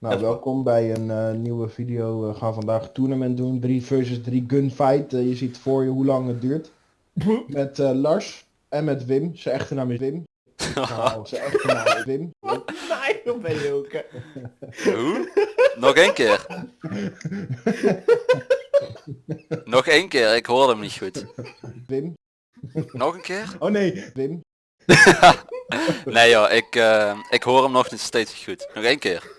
Nou, welkom bij een eh, nieuwe video. We gaan vandaag een tournament doen. 3 versus 3 gunfight. Eh, je ziet voor je hoe lang het duurt. Met eh, Lars en met Wim. Zijn echte naam is Wim. Nou, zijn echte naam is Wim. Nee, dan ben je ook. Hoe? Nog één keer. Nog één keer, ik hoorde hem niet goed. Wim. Nog een keer? Oh nee, Wim. Nee joh, ik, eh, ik hoor hem nog niet steeds niet goed. Nog één keer.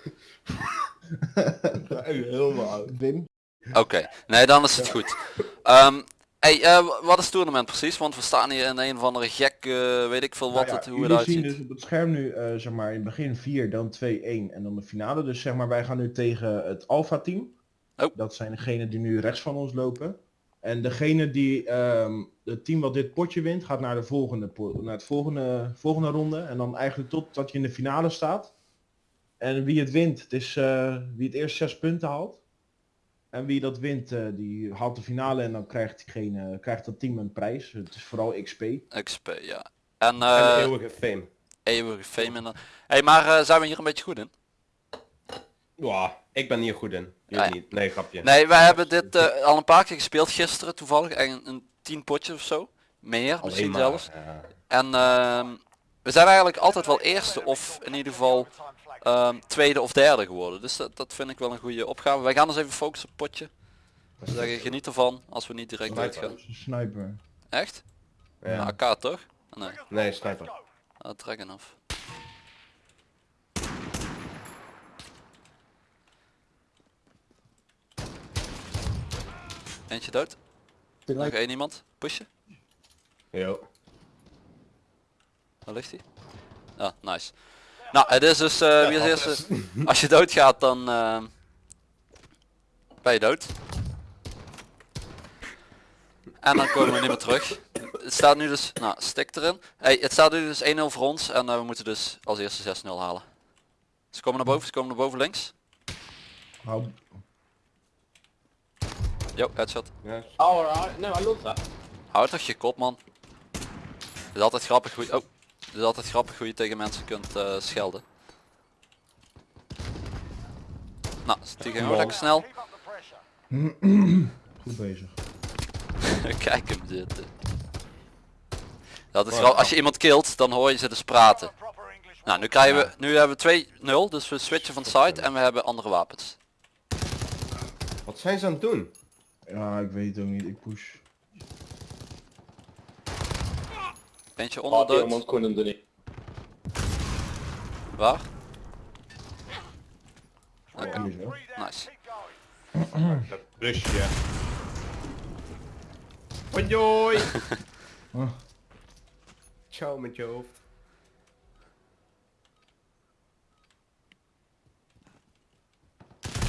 Helemaal oud. Wim. Oké, nee dan is het goed. Ehm, hey, eh, wat is het tournament precies? Want we staan hier in een of andere gek, eh, weet ik veel wat Nou ja, het, hoe het jullie zien uitziet. dus op het scherm nu, eh, zeg maar, in het begin 4, dan 2, 1 en dan de finale. Dus zeg maar, wij gaan nu tegen het Alpha team. Oh. Dat zijn degenen die nu rechts van ons lopen. En degene die, ehm, het team wat dit potje wint, gaat naar de volgende, naar het volgende, volgende ronde. En dan eigenlijk totdat je in de finale staat. En wie het wint, het is eh, wie het eerst zes punten haalt. En wie dat wint, eh, die haalt de finale en dan krijgt, diegene, krijgt dat team een prijs. Het is vooral XP. XP, ja. En En eh eeuwige fame. eeuwige fame in de... Hey, maar eh, zijn we hier een beetje goed in? Ja, ik ben hier goed in. Jullie Ah, ja. niet. Nee, grapje. Nee, wij hebben dit eh, al een paar keer gespeeld gisteren toevallig. En een tien potjes of zo. Meer, Alleen misschien maar, zelfs. ja. En ehm, we zijn eigenlijk altijd wel eerste of in ieder geval ehm, tweede of derde geworden. Dus dat, dat vind ik wel een goede opgave. Wij gaan ons even focussen op potje. We zeggen geniet ervan als we niet direct Sniper. uitgaan. Sniper. Echt? Ja. AK toch? Nee, Nee, sniper. ah, trekken af. Eentje dood. Nog één iemand. Pushen. Yo. Waar ligt hij? Ja, nice. Nou, het is dus eh, wie als eerste. Als je doodgaat dan eh, ben je dood. En dan komen we niet meer terug. Het staat nu dus, nou stik erin. Hey, het staat nu dus 1-0 voor ons en eh, we moeten dus als eerste 6-0 halen. Ze komen naar boven, ze komen naar boven links. Hou, Jo, headshot. I love that. Houd toch je kop man. Het is altijd grappig hoe je, oh, het is altijd grappig hoe je tegen mensen kunt eh, schelden. Nou, die ging ook lekker snel. goed bezig. Kijk hem zitten. Dat is wel, als je iemand killt, dan hoor je ze dus praten. Nou, nu krijgen we, nu hebben we 2-0, dus we switchen van site en we hebben andere wapens. Wat zijn ze aan het doen? Ja, ik weet het ook niet. Ik push. Eentje Oh, onder die dood. iemand kon hem er niet. Waar? Nice. Dat busje. Hoi Oh. Ciao met je hoofd.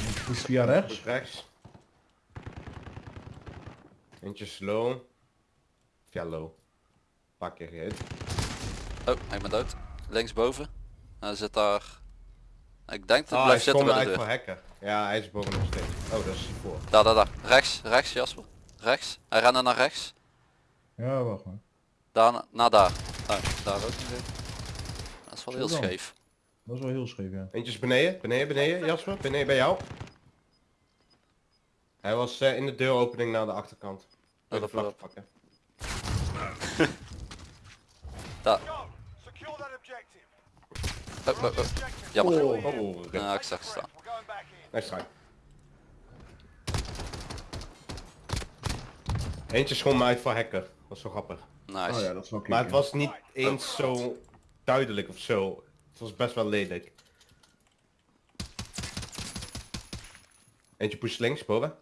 Ik push via rechts. Rechts. Eentje slow. Via low. Paar keer. Oh, ik ben dood. Linksboven. Hij zit daar. Ik denk dat hij Ah, hij blijft is zitten bij de voor. Ja, hij is boven nog steeds. Oh, dat is voor. Daar, daar, daar. Rechts, rechts Jasper. Rechts. Hij rende naar rechts. Ja, wacht maar. Daar, na- naar daar. Oh, daar ook. Dat is wel heel scheef. Dat is wel heel scheef, ja. Eentje is beneden, beneden, beneden, Jasper. Beneden bij jou. Hij was eh, in de deuropening naar de achterkant. Wil je de dat vlag pakken? Daar. Secure that objective. Oh, oh, oh. Ja, ik zag het staan. Nice try. Eentje schoon uit voor hacker. Dat is zo grappig. Nice. Oh ja, dat is wel. Maar het was niet eens zo duidelijk of zo. Het was best wel lelijk. Eentje push links, boven.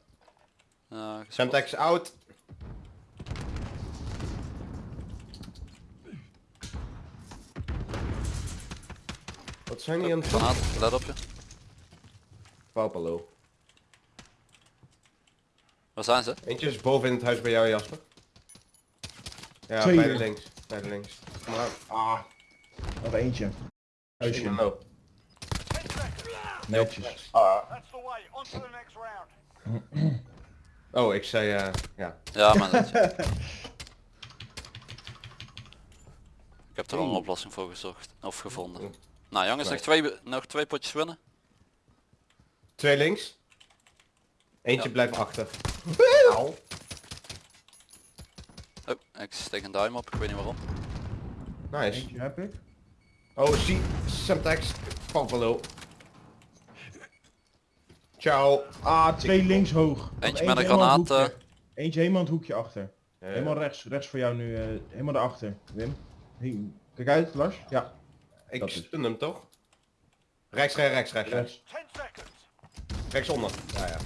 Ja, gespot. Semtex out. Wat zijn die aan het doen? Granaat, let op je. Paupalo. Waar zijn ze? Eentje is boven in het huis bij jou, Jasper. Ja, Twee bij de hier. links. Bij de links. Kom maar. Ah, nog eentje. Huisje. Netjes. That's the way. On to the next round. oh, ik zei eh ja. Ja, maar dat... Ik heb er al een oplossing voor gezocht. Of gevonden. Nou jongens, nog twee, nog twee potjes winnen. Twee links. Eentje Ja. blijft achter. Au. Oh, ik steek een duim op, ik weet niet waarom. Nice. Eentje heb ik. Oh, zie. Semtex. Buffalo. Ciao. Ah, twee links hoog. Eentje met een helemaal granaat, hoekje. Eentje helemaal in het hoekje achter. Eh, Helemaal rechts, rechts voor jou nu, eh, helemaal daarachter, Wim. Kijk uit, Lars. Ja, ik dat is- stun hem toch? Rechts, rechts, rechts, rechts, rechts. rechts. 10 seconds. Rechtsonder. Ja, ja.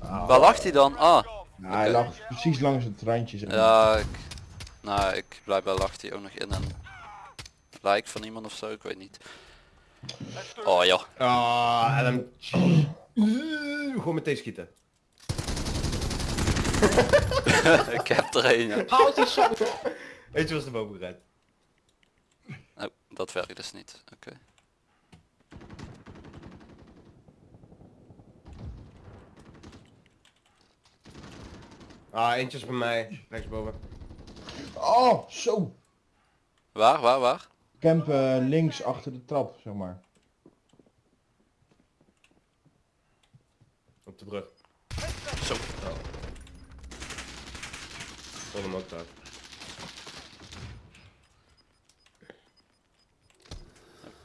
Huh? Waar lag hij dan? Ah. Ja, hij lag precies langs het randje. Zeg maar. ja, ik... Nou, ik blijkbaar lag hij ook nog in een lijk van iemand of zo, ik weet niet. Oh joh, Ah, LMG. Gewoon meteen schieten. ik heb er een. ja. How is this shot? Eentje was er boven gered. Oh, dat werkt dus niet. Oké. Ah, eentje is bij mij. Rechtsboven. Oh, zo. Waar, waar, waar? Camp eh, links achter de trap, zeg maar. Op de brug. Zo. Tot hem ook daar.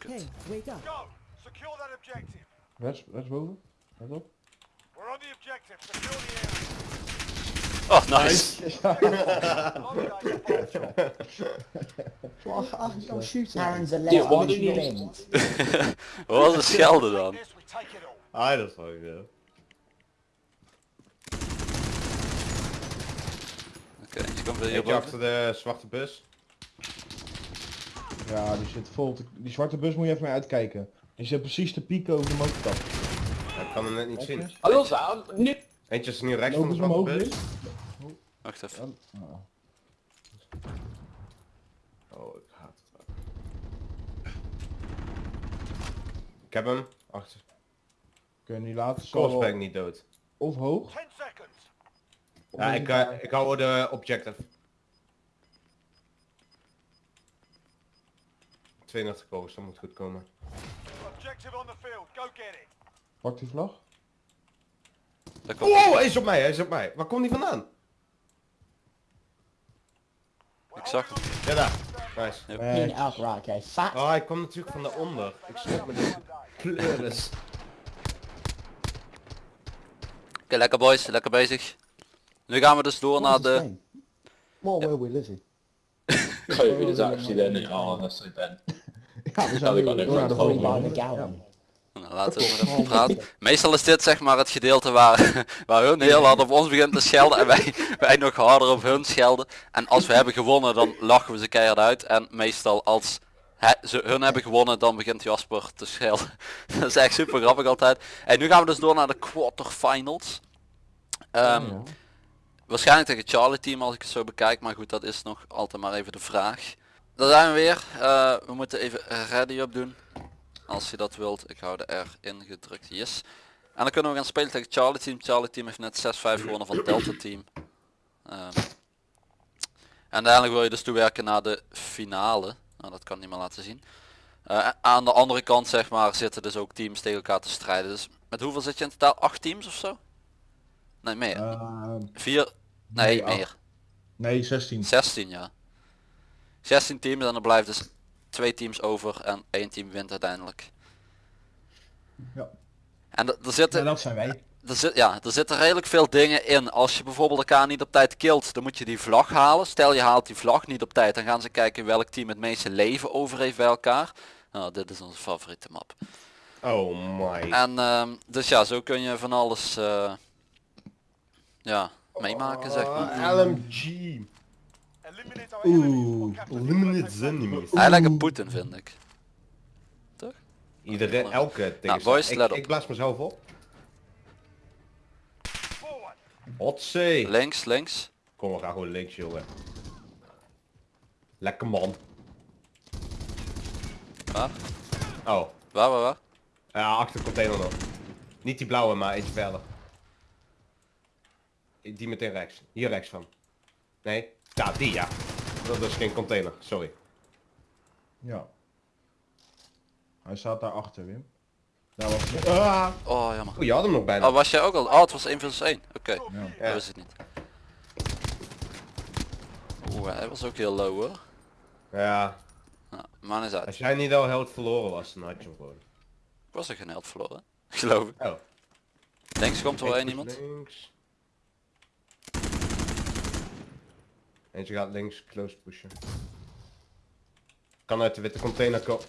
Hey, wake up. Go. Secure that objective. Rechts, rechtsboven. Let op. We're on the objective. Secure the area. Oh, nice. Yeah, why do you. Wat was de schelde dan? Dat is wel ja. Oké, je komt weer Eentje hierboven. achter de zwarte bus. Ja, die zit vol. te- Die zwarte bus moet je even mee uitkijken. Die zit precies te pieken over de motorkap. Ja, ik kan hem net niet zien. Nu. Eentje is nu rechts van de zwarte bus. Wim? Wacht even. Ja. Oh, ik haat het. Ik heb hem. Achter. Kun je niet laten. Wel niet dood. Of hoog. 10 seconds. Ja, ik, eh, ik hou de objective. 32 kogels, dat moet goed komen. Objective on the field. Go get it. Pak die vlag. Daar komt Oh, hij is op mij, hij is op mij. Waar komt hij vandaan? Ik zag hem. Ja, daar. Nice. Fat. Oh, hij kwam natuurlijk van daaronder. Ik schrok me de pleuris. Oké, lekker boys, lekker bezig. Nu gaan we dus door naar de... What were we. Oh, that's so bad. Ja, we door naar de volgende. Nou, laten maar even praten. Meestal is dit zeg maar het gedeelte waar, waar hun heel hard op ons begint te schelden en wij, wij nog harder op hun schelden. En als we hebben gewonnen dan lachen we ze keihard uit. En meestal als he- ze, hun hebben gewonnen dan begint Jasper te schelden. Dat is echt super grappig altijd. En nu gaan we dus door naar de quarterfinals. Ehm, Ja. Waarschijnlijk tegen het Charlie team als ik het zo bekijk, maar goed dat is nog altijd maar even de vraag. Daar zijn we weer. Eh, we moeten even ready op doen. Als je dat wilt, ik hou de R ingedrukt, yes. En dan kunnen we gaan spelen tegen Charlie team. Charlie team heeft net 6-5 gewonnen van Delta team. Ehm, en uiteindelijk wil je dus toewerken naar de finale. Nou dat kan niet meer laten zien. Eh, aan de andere kant zeg maar zitten dus ook teams tegen elkaar te strijden. Dus met hoeveel zit je in totaal? 8 teams of zo? Nee meer. Ehm, 4? Nee, nee, acht. meer. nee, 16. 16 ja. 16 teams en er blijft dus twee teams over en één team wint uiteindelijk. Ja. En er zitten, Ja, dat zijn wij. er zit, ja, er zitten redelijk veel dingen in. Als je bijvoorbeeld elkaar niet op tijd killt, dan moet je die vlag halen. Stel je haalt die vlag niet op tijd, dan gaan ze kijken welk team het meeste leven over heeft bij elkaar. Nou, dit is onze favoriete map. Oh my. En ehm, dus ja, zo kun je van alles eh, ja, meemaken zeg maar. Ah, LMG. Eliminate our enemies. Oeh. Eliminate the enemies. Hij lijkt Poetin vind ik. Iedereen, elke Nou, tegenstander. boys, ik, let op. ik blaas mezelf op. Hotzee. Links, links. Kom, we gaan gewoon links, jongen. Lekker man. Waar? Oh. Waar, waar, waar? Ja, achter de container nog. Niet die blauwe, maar eentje verder. Die meteen rechts. Hier rechts van. Nee. Ja, die ja. Dat is geen container, sorry. Ja. Hij staat daar achter, Wim. Daar was het. Ah. Oh jammer. Oh, je had hem nog bijna. Oh was jij ook al? Oh het was 1 versus 1. Oké, Ja. dat ik niet. Oeh, hij was ook heel low hoor. Ja, Nou, man is uit. als jij niet al held verloren was, dan had je hem gewoon. Ik was er geen held verloren. Geloof ik. Oh. Links komt er wel één iemand. Links. Eentje gaat links close pushen. Kan uit de witte container komen.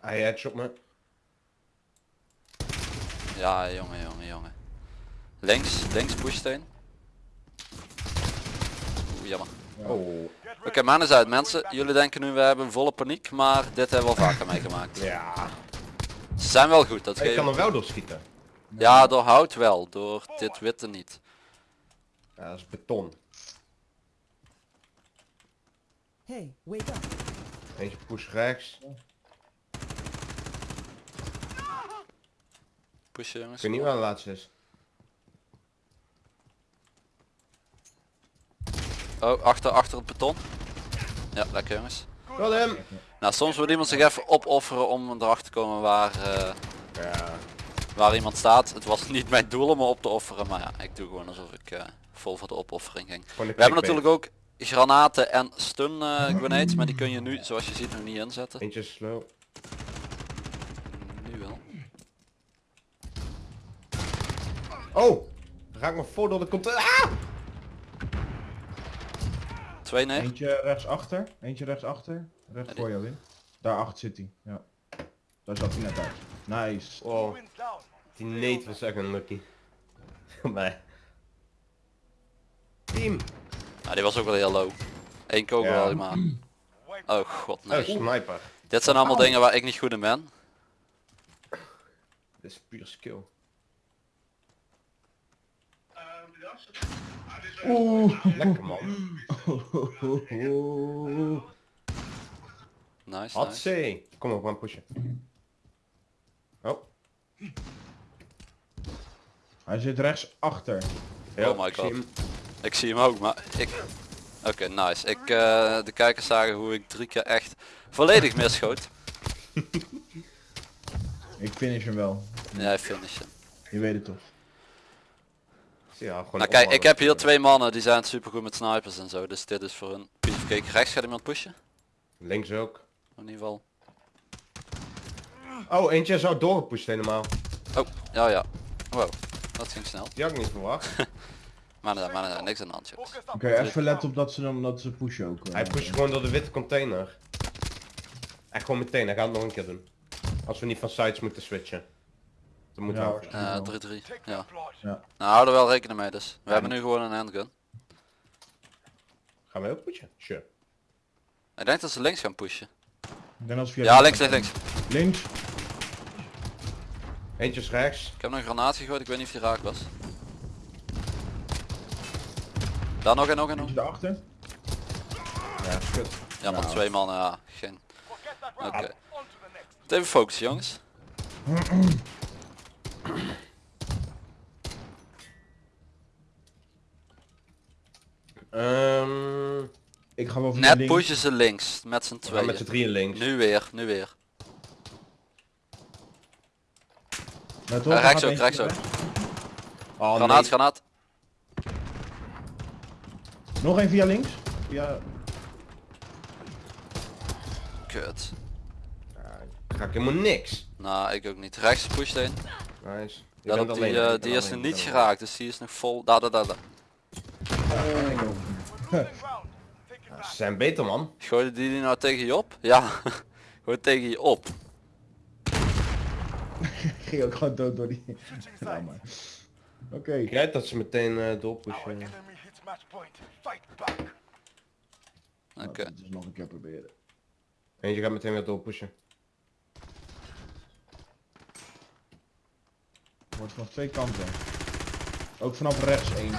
Hij headshot me. Ja jongen jongen jongen. Links, links pushsteen. Oeh jammer. Oh. Oké, man is uit mensen. Jullie denken nu we hebben volle paniek, maar dit hebben we al vaker meegemaakt. Ja. Ze zijn wel goed, dat Ik geef kan ik. er wel doorschieten. Ja, door hout wel, door dit witte niet. Ja, dat is beton. Hey, wake up. Eentje push rechts. Pushen Ik jongens. weet niet waar de laatste is. Oh, achter, achter het beton. Ja, lekker jongens. Got hem! Nou, soms moet iemand zich even opofferen om erachter te komen waar, eh, Ja. waar iemand staat. Het was niet mijn doel om me op te offeren, maar ja, ik doe gewoon alsof ik eh, vol voor de opoffering ging. We hebben natuurlijk ook granaten en stun eh, grenades, maar die kun je nu, zoals je ziet, nog niet inzetten. Eentje is slow. Nu wel. Oh! Ik me voor door de container. Ah! Twee nee. Eentje rechtsachter. Eentje rechtsachter. Recht Ja, voor jou in. Daarachter zit hij. Ja. Daar zat hij net uit. Nice. Wow. Down. Die nate was echt unlucky. nee. Team! Die was ook wel heel low. Eén kogel Ja. maar. Wait. Oh god, Oh, nee. sniper. Dit zijn allemaal dingen waar ik niet goed in ben. Dit is puur skill. Oeh. Lekker man. Nice, Had nice. Kom op, we gaan pushen. Oh. Hij zit rechtsachter. Ja, Oh my ik zie god. Hem. Ik zie hem ook, maar ik... Oké, nice. Ik, eh, de kijkers zagen hoe ik drie keer echt volledig misschoot. Ik finish hem wel. Jij finishen. Je weet het toch. Ja, gewoon Nou kijk, ik heb hier twee mannen die zijn super goed met snipers en zo, dus dit is voor hun piece of cake. Rechts gaat iemand pushen? Links ook. In ieder geval. Oh, eentje zou doorgepusht helemaal. Oh, ja ja. Wow, dat ging snel. Die had ik niet verwacht. Maar nee, maar nee, niks aan de hand. Oké, even letten op dat ze dan dat ze pushen ook. eh. Hij pusht gewoon door de witte container. Echt gewoon meteen, hij gaat het nog een keer doen. Als we niet van sites moeten switchen. Dan moeten Ja, we... Eh 3-3. Take Ja. flight. Nou, hou er wel rekening mee dus. We hebben nu gewoon een handgun. Gaan we ook pushen? Sure. Ik denk dat ze links gaan pushen. Ik denk via Ja, links, links, links. Links. Eentje is rechts. Ik heb nog een granaat gegooid, ik weet niet of die raak was. Daar nog en nog en nog. Daarachter. Ja, kut. Ja, maar twee mannen, ja, geen. Oké. next. Even focussen jongens. Ehm Ik ga wel Net links. pushen ze links, met z'n tweeën. met z'n drieën links. Nu weer, nu weer. Nou, toch, Ja, er rechts ook, rechts ook. Oh, Granaat, nee. granaat. Nog één via links. Via... Kut. Ja, ga ik helemaal niks. Nou, ik ook niet. Rechts pusht een. Nice. Ja, alleen, die, eh, die is nog niet geraakt, dus die is nog vol. Daar, daar, daar, daar. Losing ground. Take it alleen. back. Ze zijn beter man. Gooide die die nou tegen je op? Ja, gewoon tegen je op. Ik ging ook gewoon dood door die... Ja. Oké. Ik rijd dat ze meteen eh Our doorpushen. Match point. Fight back. Oké. Nou, Dus nog een keer proberen. Eentje gaat meteen weer doorpushen. Wordt vanaf twee kanten. Ook vanaf rechts één.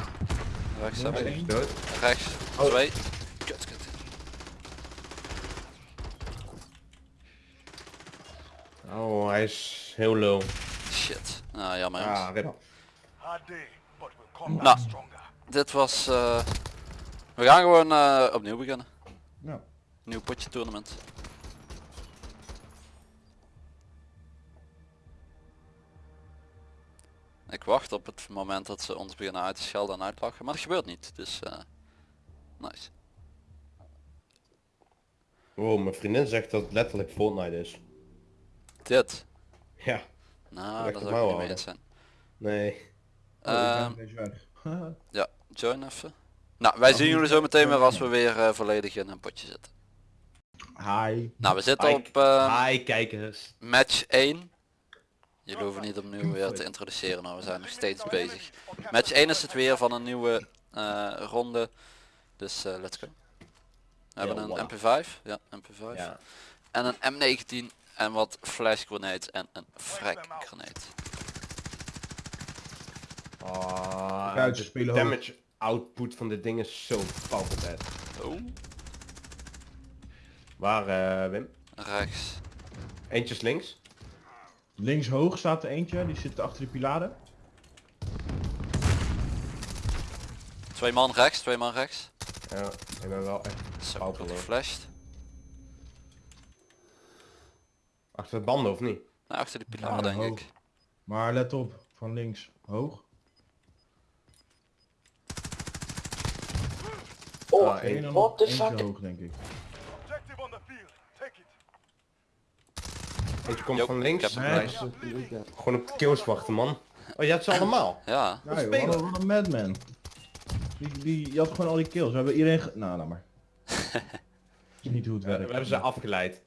Rechts heb ik. dood. Rechts. Oh. Twee. Kut, kut. Oh, hij is heel low. Shit. Nou, jammer jongens. Ah, rip. Hard day, but we'll come Nou. back stronger. Dit was... eh, We gaan gewoon eh, opnieuw beginnen. Nou. Nieuw potje tournament. ik wacht op het moment dat ze ons beginnen uit te schelden en uitlachen. Maar dat gebeurt niet. Dus eh, nice. Wow, mijn vriendin zegt dat het letterlijk Fortnite is. Dit. Ja, Nou, dat zou ik niet mee zijn. nee. Oh, ik ja, join even. Nou, wij zien jullie zo meteen weer als we weer eh, volledig in een potje zitten. Hi. Nou, we zitten Hi. op eh, Hi kijkers. match 1. Jullie hoeven niet opnieuw weer te introduceren, nou, we zijn nog steeds bezig. Match 1 is het weer van een nieuwe eh, ronde. Dus eh, let's go. We hebben een voilà. MP5, ja, MP5. Ja. En een M19 en wat flash grenades en een frag grenade. Ah, Duitsers de spelen hoog. damage output van dit ding is zo fucking bad. Oh, Waar eh, Wim? rechts. Eentjes links. Links hoog staat er eentje, die zit achter de pilaren. Twee man rechts, twee man rechts. Ja, ik ben wel echt Zo, geflasht. achter de banden of niet? Nou, achter de pilaar Ja, denk hoog. ik. Maar let op, van links hoog. Oh, één. En what the fuck? hoog denk ik. Objective on the field. Take it. Eentje komt van ik links. Nice. Gewoon op de kills wachten man. Oh, je hebt ze allemaal. Ja, Ja, joh, wat een- wat een madman. Die, die, je had gewoon al die kills. We hebben iedereen ge... Nou, laat maar. is niet hoe het We, werkt. we hebben ze afgeleid.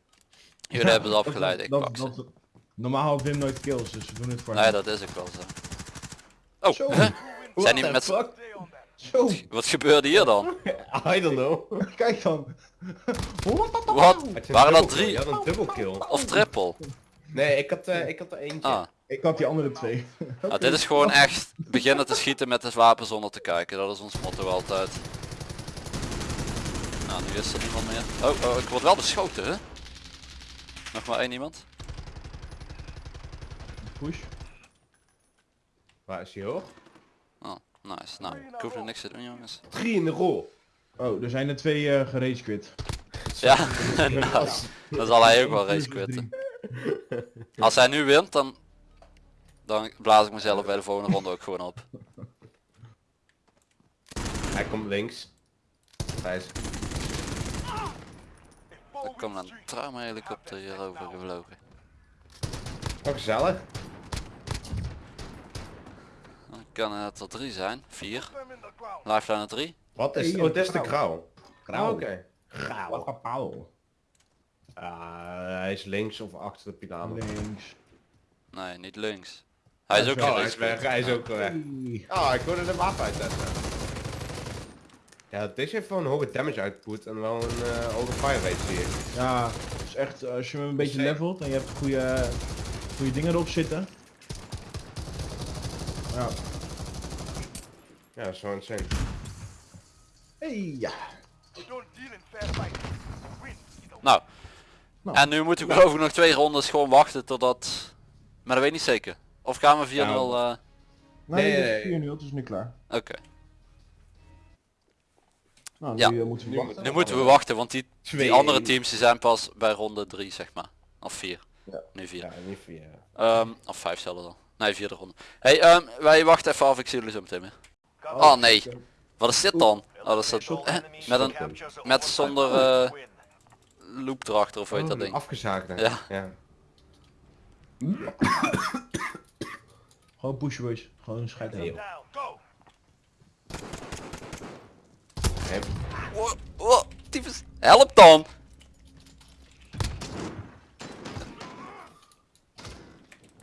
jullie hebben ze afgeleid, ik dat- pak ze. dat- Normaal had Wim nooit kills, dus we doen het voor Nee, hem. dat is ook wel zo. Oh, Zo, Zijn die met zo, Wat gebeurde hier dan? I don't know. kijk dan. Wat? Waren dat dubbelkill? drie? Had een dubbel kill. Of triple? Nee, ik had, eh, ik had er eentje. Ah, Ik had die andere twee. nou, dit is gewoon echt beginnen te schieten met het wapen zonder te kijken. Dat is ons motto altijd. Nou, nu is er niemand meer. Oh, oh, ik word wel beschoten, hè? Nog maar één iemand? Push. Waar is hij hoor? Nice. Nou, ik hoef er niks te doen, jongens. Drie in de rol. Oh, er zijn er twee eh gerage quit. Ja, nou, dan zal hij ook wel race quitten. Als hij nu wint, dan, dan blaas ik mezelf bij de volgende ronde ook gewoon op. Hij komt links. Hij is... Er komt een trauma helikopter hierover gevlogen. Oh, gezellig. Dan kan het er drie zijn. Vier. Them in the ground. Lifeline 3. Wat is... Hey, Oh, dit is de grauw. grauw. Grauw. Oh, Oké. Grauw. Wat Paul. Ah, hij is links of achter de pilaar. Links. Nee, niet links. Hij is ook Oh, hij is weg. Hij is ook weg. Oh, ik hoorde de wapen uittesten. Ja, deze heeft wel een hoge damage output en wel een eh hoge fire rate zie ik. Ja, is echt, eh, als je hem een beetje levelt en je hebt goede, goede dingen erop zitten. Ja. Ja, dat is wel insane. Hey, ja. Nou. Nou. En nu moeten we geloof ik nog twee rondes gewoon wachten totdat... Maar dat weet ik niet zeker. Of gaan we 4-0... Ja, eh, Nee, Nee, het nee, is 4 nu, het is nu klaar. Oké. Nou, nu Ja. eh, moeten we Nu wachten. Nu moeten we wachten, want die, die Twee. andere teams die zijn pas bij ronde 3 zeg maar. Of 4. Ja. Nu 4. Ja, niet via. Ehm, of 5 zelfs al. Nee, vierde ronde. Hey, ehm, wij wachten even af, ik zie jullie zo meteen weer. Oh nee, wat is dit dan? Oh, dat is dat, eh, met een met zonder eh, loop erachter of weet Oh, dat een ding. Afgezaagde. Ja. ja. Gewoon pushen boys. Gewoon scheid Wow, wow, tyfus. Help dan!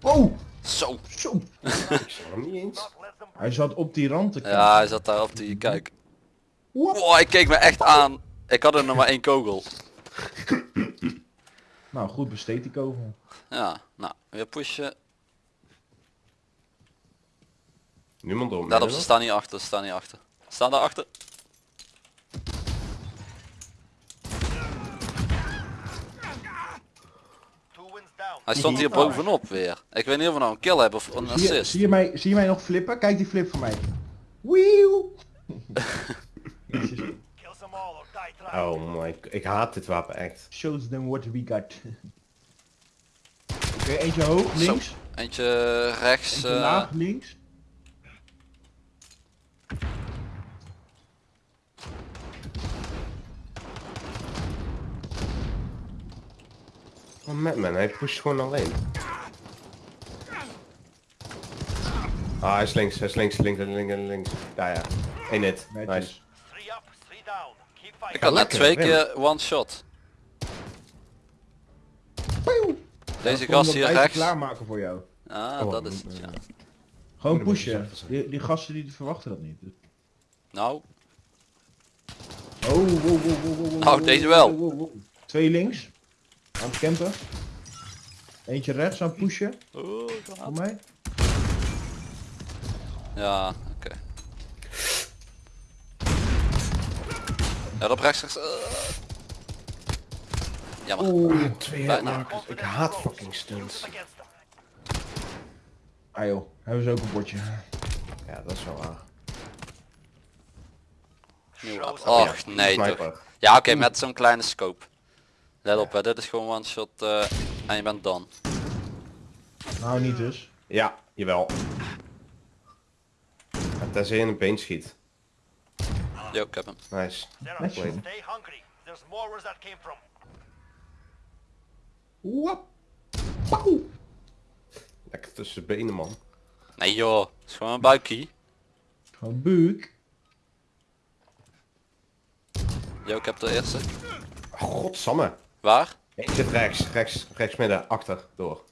Oh, Zo. zo. ik zag hem niet eens. Hij zat op die rand te kijken. Ja, hij zat daar op die, kijk. Wow, hij keek me echt aan. Ik had er nog maar één kogel. Nou, goed besteed die kogel. Ja, nou, weer pushen. Niemand om. Let op, ze staan niet achter, ze staan niet achter. Ze Staan daar achter. Hij stond hier bovenop weer. Ik weet niet of we nou een kill hebben of een Zie je, assist. zie, je mij, zie je mij nog flippen? Kijk die flip van mij. Wieuw. Oh my, ik haat dit wapen echt. Shows them what we got. Oké, eentje hoog, links. Eentje rechts. Eentje eh, laag, links. Oh, Madman, hij pusht gewoon alleen. Ah, hij is links, hij is links, links, links, links. Ja, ja. Eén hit. Nice. Netjes. Three up, three down. Keep fighting. Ik had net twee keer one shot. Deze gast hier rechts. klaarmaken voor jou. Ah, Oh, dat is het, ja. Gewoon pushen. Die, die gasten die verwachten dat niet. Nou, Oh, wow, wow, wow, wow, wow, wow, deze wow, wel. Twee links. Aan het campen. Eentje rechts aan het pushen. oh, Voor mij. ja, oké. Ja, op rechts, rechts. eh. Jammer. Oeh. Twee. Ik haat fucking stunts. Ah joh, hebben ze ook een bordje. Ja, dat is wel waar. Och, nee toch. Ja, oké, met zo'n kleine scope. Let op, hè, dit is gewoon one shot eh, en je bent done. Nou niet dus. Ja, jawel. Ja, tenzij je in een been schiet. Jo, ik heb hem. Nice. Nice are one. Stay hungry. There's more where that came from. Wap. Pauw. Lekker tussen de benen, man. Nee joh, het is gewoon een buikie. Gewoon buik. Jo, ik heb de eerste. Godsamme. Waar? Ik zit rechts, rechts, rechts midden, achter, door.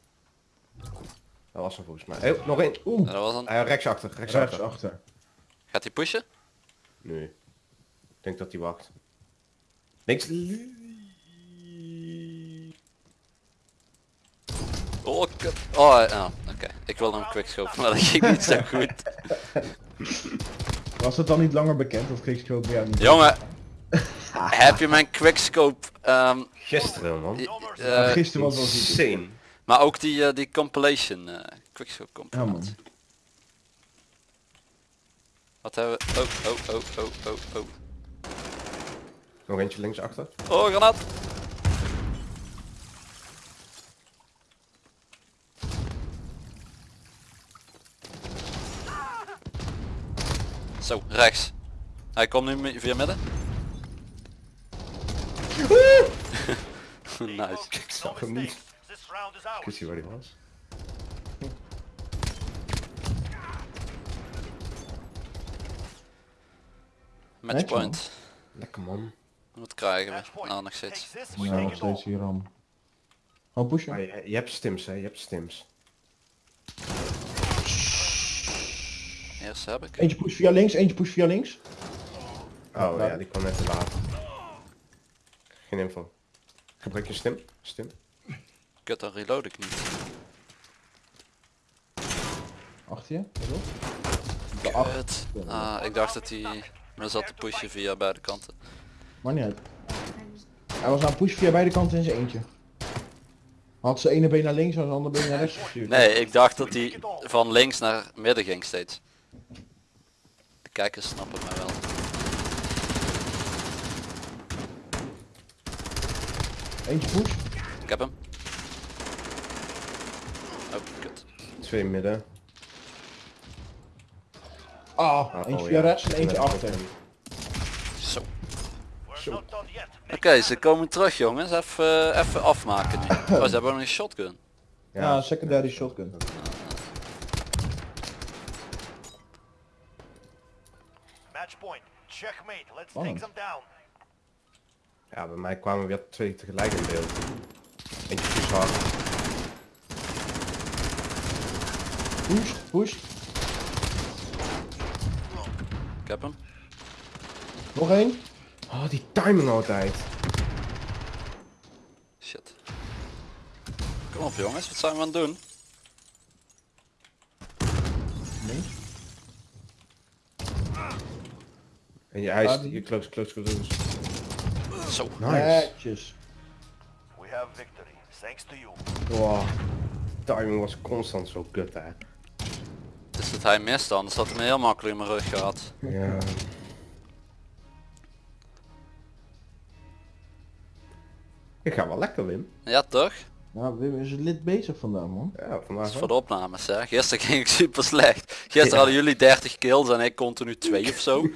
Dat was hem volgens mij. Oh, nog één. Ja, Oeh. dat was een... Eh, rechts achter, rechts, Rechts achter. achter. Gaat hij pushen? Nu. Ik denk dat hij wacht. Niks. Oh, kut. Oh, ja, oké. Ik wilde hem quickscope, maar dat ging niet zo goed. Was het dan niet langer bekend of quickscope bij jou niet? Jongen, heb je mijn quickscope, ehm Gisteren, man. eh, Gisteren was wel ziek. Insane. maar ook die, eh, die compilation, eh quickscope compilatie. man. Wat hebben we? Oh, oh, oh, oh, oh, oh. Nog eentje links achter. Oh, granaat! Zo, rechts. Hij komt nu via midden. nice. Ik No zag hem niet. mistakes. This round Ik ours. wist niet waar hij was. Matchpoint. Lekker man. Wat krijgen we? Match point. Nou, nog steeds. Ja, nog steeds hier ram. Gewoon pushen. Je, je hebt stims, hè. Je hebt stims. Eerst heb ik. Eentje push via links, eentje push via links. Oh Ja. ja, die kwam net te laat. Geen info. Gebruik je stim? Stim? Kut, dan reload ik niet. Achter je. De acht. Ah, ik dacht dat hij me zat te pushen via beide kanten. Maar niet uit. Hij was aan het pushen via beide kanten in zijn eentje. Had zijn ene been naar links en zijn andere been naar rechts gestuurd. Nee, ik dacht dat hij van links naar midden ging steeds. De kijkers snappen mij wel. Eentje push. Ik heb hem. Oh, kut. Twee midden. Ah, Ah, eentje oh, via ja. rechts en eentje achter. Zo. Yet. Oké, ze komen terug jongens. Even, even afmaken nu. Oh, ze hebben nog een shotgun. Ja, secondary shotgun. Match point. Checkmate. Let's take them down. Ja, bij mij kwamen weer twee tegelijk in beeld. Eentje push hard. Push, push. Ik heb hem. Nog één. Oh, die timing altijd. Shit. Kom op jongens, wat zijn we aan het doen? Links. En je, hij Ah, is je close, close, close. Zo. Nice. Netjes. We have victory. Thanks to you. Wow. Timing was constant zo kut hè. Dus dat hij mist anders had hij me heel makkelijk in mijn rug gehad. Ja. Ik ga wel lekker Wim. Ja toch? Nou, Wim is het lid bezig vandaag, man. Ja, Dat vandaag is voor de opnames hè. Gisteren ging ik super slecht. Gisteren hadden jullie 30 kills en ik continu 2 of zo.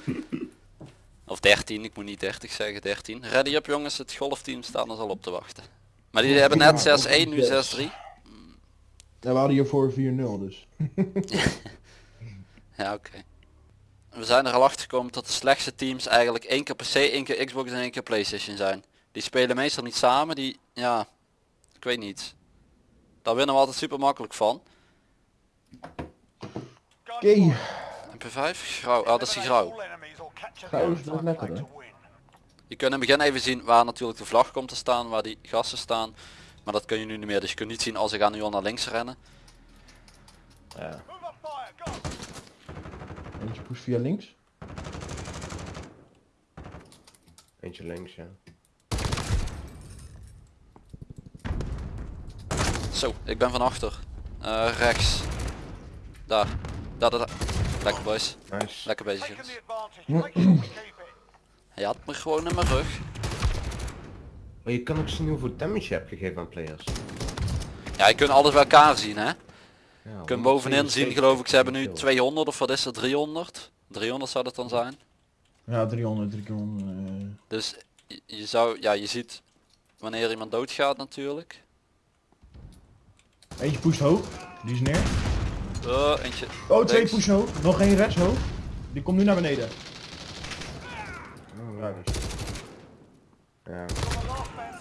Of 13, ik moet niet 30 zeggen, 13. Ready up jongens, het golfteam staat ons al op te wachten. Maar die hebben net Ja, 6-1, nu 6-3. Ja, we hadden hiervoor 4-0 dus. Ja, oké. We zijn er al achter gekomen dat de slechtste teams eigenlijk één keer PC, één keer Xbox en één keer Playstation zijn. Die spelen meestal niet samen, die, ja, ik weet niet. Daar winnen we altijd super makkelijk van. Oké. MP5, grauw, ah dat is die grauw. Grauw is wel lekker, hè? Je kunt in het begin even zien waar natuurlijk de vlag komt te staan, waar die gasten staan. Maar dat kun je nu niet meer, dus je kunt niet zien als ze gaan nu al naar links rennen. Ja. Eentje push via links. Eentje links, ja. Zo, ik ben van achter. Eh, rechts. Daar. Daar, daar, daar. Lekker boys. Nice. Lekker bezig jongens. Hij had me gewoon in mijn rug. Maar je kan ook zien hoeveel damage je hebt gegeven aan players. Ja, je kunt alles bij elkaar zien hè. Ja, Je kunt bovenin zien geloof ik, ze hebben nu 200 of wat is het, 300? 300 zou dat dan zijn. Ja, 300, 300. eh. Dus je- je zou, ja je ziet wanneer iemand doodgaat natuurlijk. Eentje pusht hoog. Die is neer. Oh, eentje. Oh, twee push hoog. Nog één rechts hoog. Die komt nu naar beneden. Oh, Ja, dus. Ja.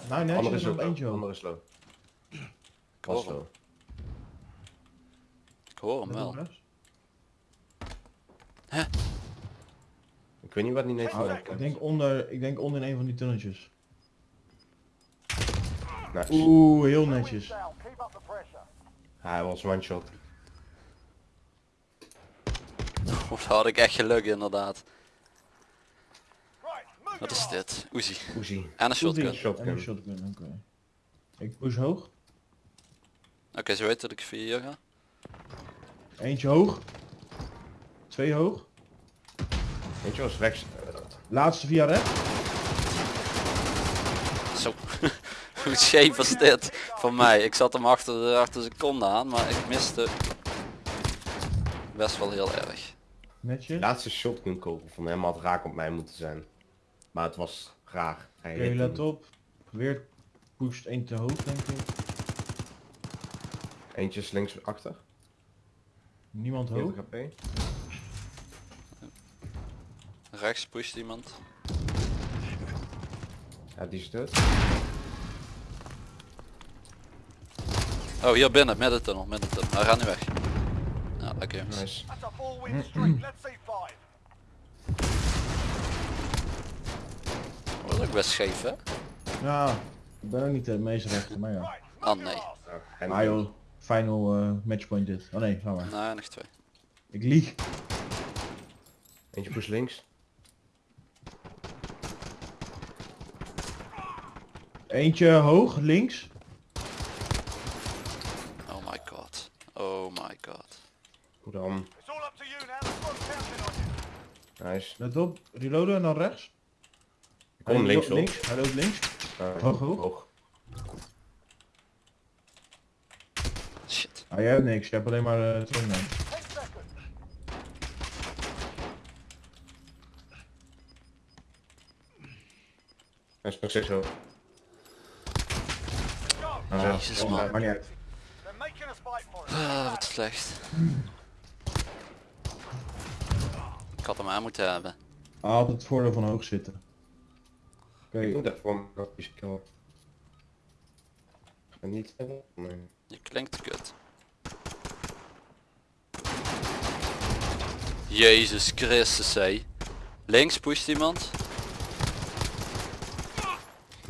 Nou, nee, Andere er is nog eentje hoog. Andere is low. Ik hoor Was hem, low. ik hoor hem wel. Ik weet niet wat die net Oh, ik denk onder, ik denk onder in een van die tunneltjes. Nice. Oeh, heel netjes. Hij was one shot. Oh, daar had ik echt geluk inderdaad. Wat is dit? Uzi. Uzi. En een shotgun. Oké, Shotgun. En een shotgun, oké. Ik push hoog. ze weten dat ik via hier ga. Eentje hoog. Twee hoog. Weet je was rechts. Laatste via rechts. Zo. Hoe scheef was dit van mij? Ik zat hem achter de, achter de seconde aan, maar ik miste best wel heel erg. Netjes. Laatste shotgun kogel van hem had raak op mij moeten zijn. Maar het was raar. Hij Oké, hit let op. Weer pusht één te hoog, denk ik. Eentje is links achter. Niemand hoog. 40 HP. Rechts pusht iemand. Ja, die is dood. Oh, hier binnen, middentunnel, middentunnel. Hij gaat nu weg. Ja, lekker jongens. Nice. That's a four win streak. Let's see five. Oh, dat is ook best scheef hè? Ja, ik ben ook niet de meest rechter, maar ja. Oh nee. Nou, Ah joh, final eh, matchpoint dit. Oh nee, ga maar. Nee, nog twee. Ik lieg. Eentje push links. Eentje hoog, links. Oh my god. Oh my god. Hoe dan? It's all up to you now. The squad's counting on you. Nice. Let op, reloaden en dan rechts. Ik kom Hij links op. links. Hij loopt links. Ah, Hoog, hoog. hoog. Shit. Ah, jij hebt niks, je hebt alleen maar uh. Ten seconds. Hij is nog steeds hoog. Ah, Jezus, man. Maar niet uit. Ah, wat slecht. Ik had hem aan moeten hebben. Altijd het voordeel van hoog zitten. Oké, Ik moet dat voor me kill. Ga niet hebben? Nee. Je klinkt kut. Jezus Christus hé. Links pusht iemand.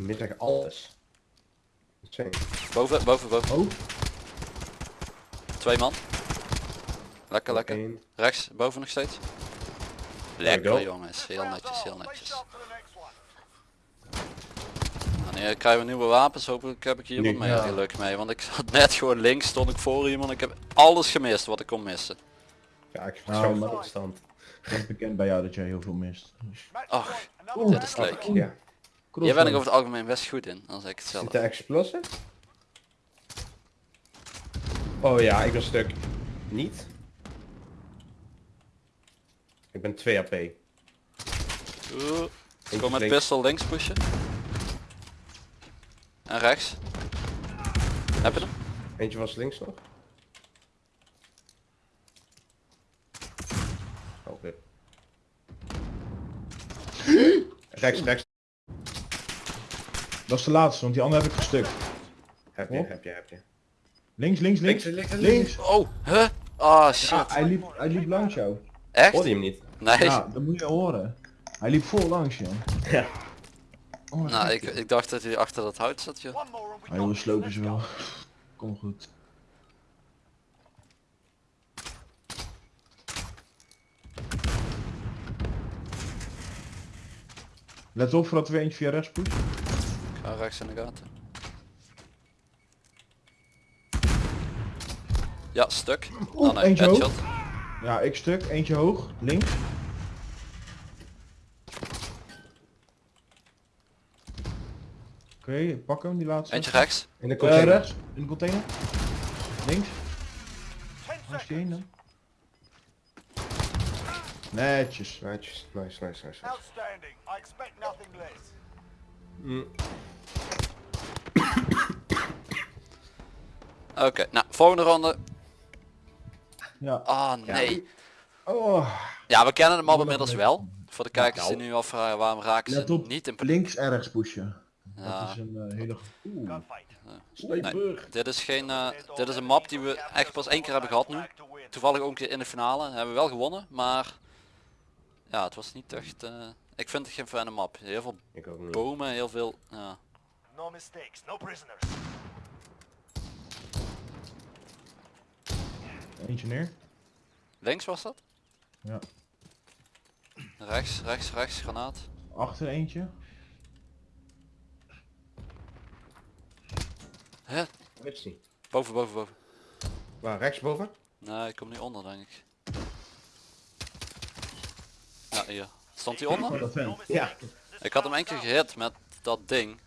Echt alles. Boven, boven, boven. Oh, Twee man. Lekker, lekker. Eén. Rechts, boven nog steeds. Lekker jongens, heel netjes, heel netjes. Wanneer krijgen we nieuwe wapens? Hopelijk heb ik hier wat Nu. meer Ja. geluk mee. Want ik zat net gewoon links, stond ik voor iemand. Ik heb alles gemist wat ik kon missen. Ja, ik Nou, maar- met opstand. het is bekend bij jou dat jij heel veel mist. Ach. Another dit is leuk. Ja. Jij bent ik over het algemeen best goed in, dan zeg ik het zelf. Zit de explosive? Oh ja, ik ben stuk. Niet? Ik ben 2 AP. Oeh. Gewoon met links. pistol links pushen. En rechts. Heb je hem? Eentje was links nog. Oh, Oké. rechts, rechts. Dat is de laatste, want die andere heb ik gestukt. Heb je, Oh. heb je, heb je. Links, links, links. Links, links, Links. Oh, huh? Ah shit. Ja, hij liep, hij liep langs jou. Echt? Hoorde je hem niet? Nee. Ja, dat moet je horen. Hij liep vol langs je. Ja. Oh, Nou, ik, joh. ik dacht dat hij achter dat hout zat, joh. We Ah, joh, got slopen ze wel. Kom goed. Let op voordat we eentje via rechts pushen. Ik ga rechts in de gaten. Ja, stuk. Oh nee, eentje headshot. Ja, ik stuk. Eentje hoog. Links. Oké, pak hem, die laatste. Eentje rechts. In de Eh, container. rechts. In de container. Links. Waar is die heen seconds. dan? Netjes. Nice, nice, nice, nice. Outstanding. I expect nothing less. Mm. Oké, nou, volgende ronde. Ja. Ah, nee. Oh. Ja, we kennen de map inmiddels wel. Voor de kijkers die nou. nu afvragen waarom raken ze op. niet in... Links en rechts pushen. Ja. Dat is een eh, hele... Oeh. Nee, dit is geen, eh, dit is een map die we echt pas één keer hebben gehad nu. Toevallig ook een keer in de finale. Hebben we wel gewonnen, maar ja, het was niet echt. eh, ik vind het geen fijne map. Heel veel Ik ook niet. bomen, heel veel. Ja. No mistakes. No prisoners. Eentje neer. Links was dat? Ja. Rechts, rechts, rechts, granaat. Achter eentje. Hè? Boven, boven, boven. Waar, rechtsboven? Nee, ik kom niet onder denk ik. Ja, hier. Stond hij onder? Oh. Ja. Ik had hem één keer gehit met dat ding.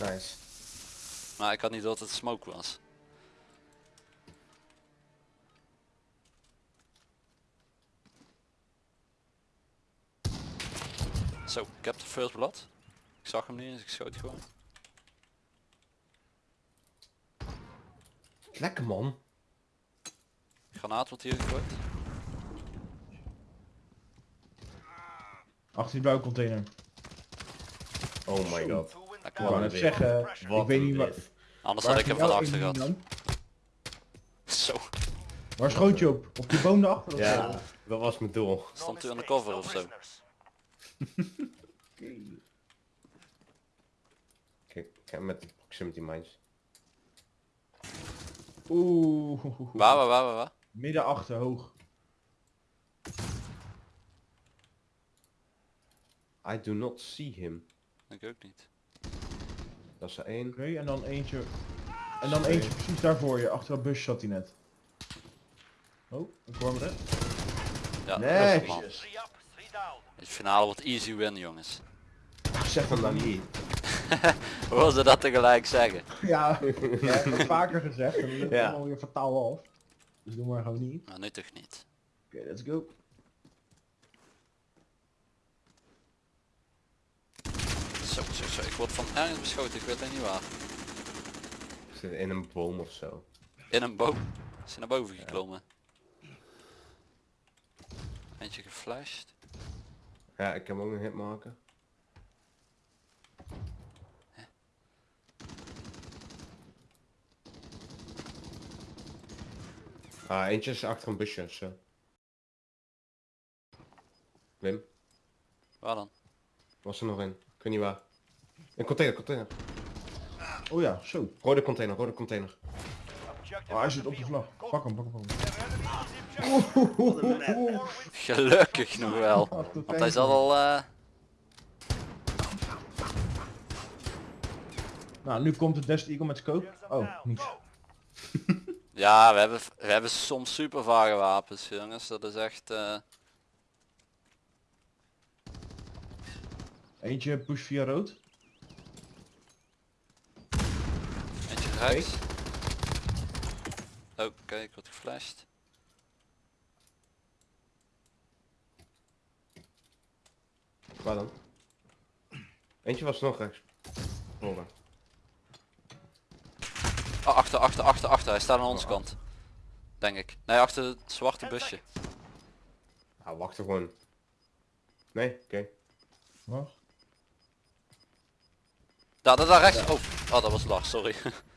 Nice. Maar ik had niet dat het smoke was. Zo, ik heb de first blood. Ik zag hem niet, dus ik schoot gewoon. Lekker man. Granaat wordt hier gegooid. Achter die blauwe container. Oh my god. Ik net zeggen, Wat ik weet niet drift. Anders waar had ik hem van achter gehad. Zo, Waar schoot je op? Op die boom daarachter? of zo? Ja, dat was mijn doel. Stond u aan de cover of zo. Kijk, ik heb met de proximity mines. Oeh. waar, waar, waar, waar? Midden achter, hoog. I do not see him. Ik ook niet. Dat is er één. Oké, en dan eentje... En dan eentje precies daar voor je. Achter dat busje zat hij net. Oh, ik hoor hem net. Ja, Nee. De finale wordt easy win jongens. Zeg Van dan niet. Hoe wil ze dat tegelijk zeggen? Ja, ik heb het vaker gezegd. En dan het Ja. allemaal weer fataal af. Dus doe maar gewoon niet. Maar nu toch niet. Oké, let's go. Zo, zo, zo. Ik word van ergens beschoten, ik weet alleen niet waar. Ik zit in een boom of zo. In een boom. Is hij naar boven geklommen. Eentje geflasht. Ja, ik heb ook een hitmarker. Ah, eentje is achter een busje of zo. Wim, Waar dan? was er nog een? Ik weet niet waar. Een container, container. Oh ja, zo. Rode container, rode container. Oh, hij zit op de vlag. Pak hem, pak hem, pak hem. Gelukkig nog wel. Want hij zat al... eh, Nou, nu komt de Desert Eagle met scope. Oh, niet. Ja, we hebben, we hebben soms super vage wapens jongens. Dat is echt... eh, Eentje push via rood. Rechts. Oh, Oké, ik word geflasht. Waar dan? Eentje was nog rechts. Horen. Oh, achter, achter, achter, achter. Hij staat aan onze kant. Denk ik. Nee, achter het zwarte busje. Nou, wacht er gewoon. Nee, oké. Wacht. Daar, daar, daar rechts. Oh, oh dat was Lars, sorry.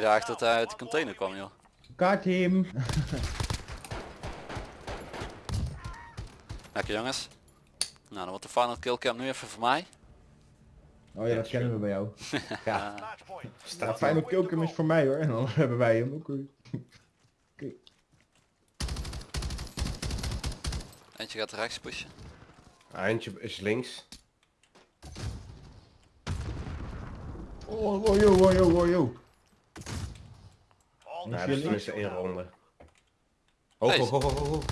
Daar echt dat hij uit de container kwam, joh. Kaartteam. Lekker jongens. Nou, dan wordt de final kill cam nu even voor mij. Oh ja, dat kennen we bij jou. Ja, staat ook Kilkum is voor mij hoor. En dan hebben wij hem ook. weer. Eentje gaat rechts pushen. Eentje is links. Oh, oh, yo, oh, yo, oh, yo. Nou, dat is tenminste één ronde. Hoog, Hey. hoog, hoog, hoog, hoog.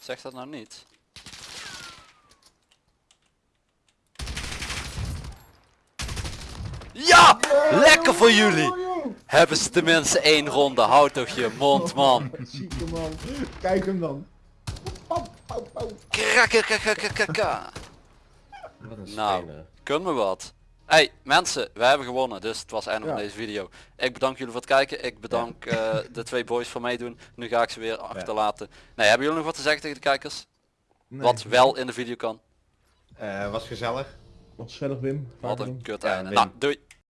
Zeg dat nou niet. Ja! Lekker voor jullie! Hebben ze tenminste één ronde. Houd toch je mond, man. Zieke man. Kijk hem dan. Een Nou. stenen. Kun me wat. Hey mensen, we hebben gewonnen, dus het was het einde van Ja. deze video. Ik bedank jullie voor het kijken. Ik bedank eh, de twee boys voor meedoen. Nu ga ik ze weer achterlaten. Nee, hebben jullie nog wat te zeggen tegen de kijkers? Nee. Wat wel in de video kan? Eh, was gezellig. Wat gezellig Wim. Wat een kut Ja, einde. Nou, doei.